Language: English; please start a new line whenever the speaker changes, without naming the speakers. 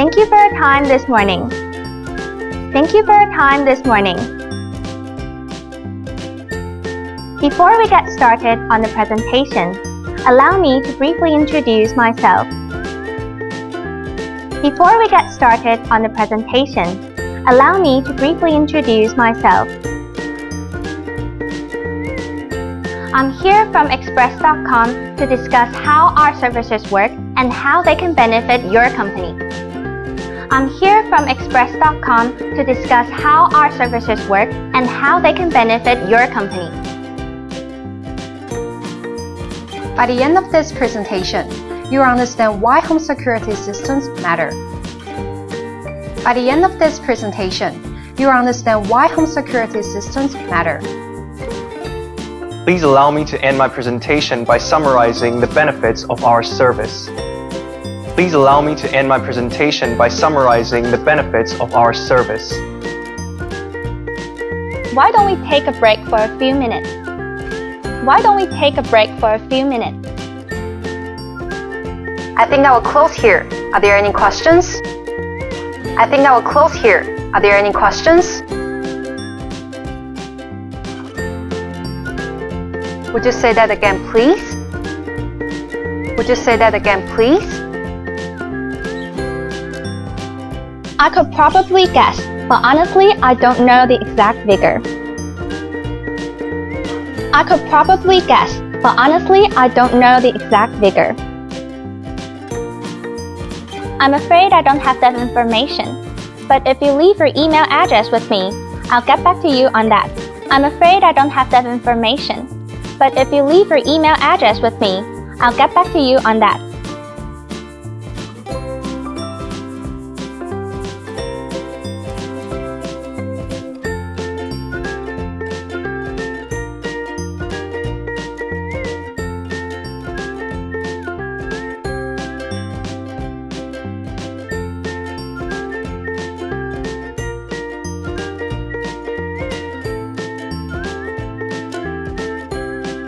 Thank you for your time this morning. Thank you for your time this morning. Before we get started on the presentation, allow me to briefly introduce myself. Before we get started on the presentation, allow me to briefly introduce myself. I'm here from Express.com to discuss how our services work and how they can benefit your company. I'm here from Express.com to discuss how our services work and how they can benefit your company.
By the end of this presentation, you will understand why home security systems matter. By the end of this presentation, you will understand why home security systems matter.
Please allow me to end my presentation by summarizing the benefits of our service. Please allow me to end my presentation by summarizing the benefits of our service.
Why don't we take a break for a few minutes? Why don't we take a break for a few minutes?
I think I will close here. Are there any questions? I think I will close here. Are there any questions? Would you say that again, please? Would you say that again, please?
I could probably guess, but honestly, I don't know the exact figure. I could probably guess, but honestly, I don't know the exact figure. I'm afraid I don't have that information, but if you leave your email address with me, I'll get back to you on that. I'm afraid I don't have that information, but if you leave your email address with me, I'll get back to you on that.